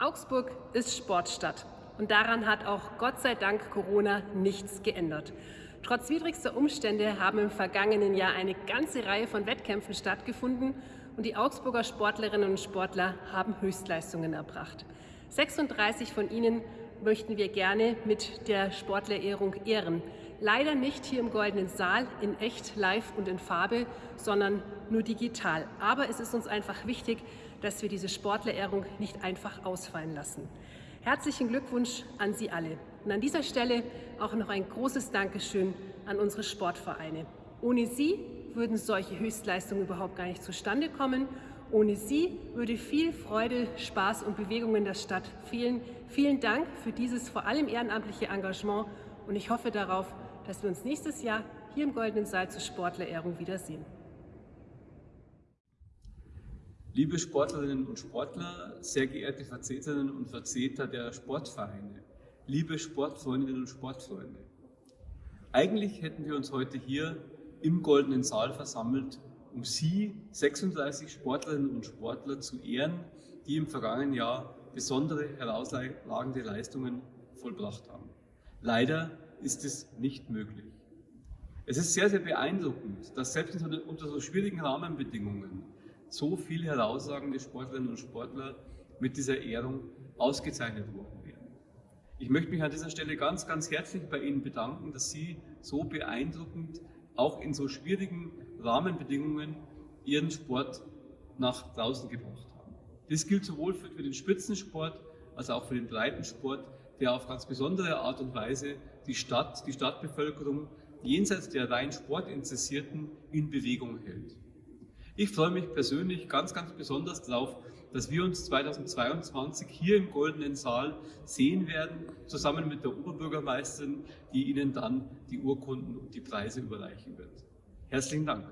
Augsburg ist Sportstadt und daran hat auch Gott sei Dank Corona nichts geändert. Trotz widrigster Umstände haben im vergangenen Jahr eine ganze Reihe von Wettkämpfen stattgefunden und die Augsburger Sportlerinnen und Sportler haben Höchstleistungen erbracht. 36 von ihnen möchten wir gerne mit der Sportlerehrung ehren. Leider nicht hier im Goldenen Saal in echt, live und in Farbe, sondern nur digital. Aber es ist uns einfach wichtig, dass wir diese Sportlerehrung nicht einfach ausfallen lassen. Herzlichen Glückwunsch an Sie alle. Und an dieser Stelle auch noch ein großes Dankeschön an unsere Sportvereine. Ohne Sie würden solche Höchstleistungen überhaupt gar nicht zustande kommen. Ohne Sie würde viel Freude, Spaß und Bewegung in der Stadt fehlen. Vielen Dank für dieses vor allem ehrenamtliche Engagement und ich hoffe darauf, dass wir uns nächstes Jahr hier im Goldenen Saal zur Sportlerehrung wiedersehen. Liebe Sportlerinnen und Sportler, sehr geehrte Vertreterinnen und Vertreter der Sportvereine, liebe Sportfreundinnen und Sportfreunde. Eigentlich hätten wir uns heute hier im Goldenen Saal versammelt, um Sie, 36 Sportlerinnen und Sportler, zu ehren, die im vergangenen Jahr besondere herausragende Leistungen vollbracht haben. Leider ist es nicht möglich. Es ist sehr, sehr beeindruckend, dass selbst unter so schwierigen Rahmenbedingungen so viele herausragende Sportlerinnen und Sportler mit dieser Ehrung ausgezeichnet worden werden. Ich möchte mich an dieser Stelle ganz, ganz herzlich bei Ihnen bedanken, dass Sie so beeindruckend, auch in so schwierigen Rahmenbedingungen, Ihren Sport nach draußen gebracht haben. Das gilt sowohl für den Spitzensport als auch für den Breitensport, der auf ganz besondere Art und Weise die Stadt, die Stadtbevölkerung jenseits der rein Sportinteressierten in Bewegung hält. Ich freue mich persönlich ganz, ganz besonders darauf, dass wir uns 2022 hier im Goldenen Saal sehen werden, zusammen mit der Oberbürgermeisterin, die Ihnen dann die Urkunden und die Preise überreichen wird. Herzlichen Dank.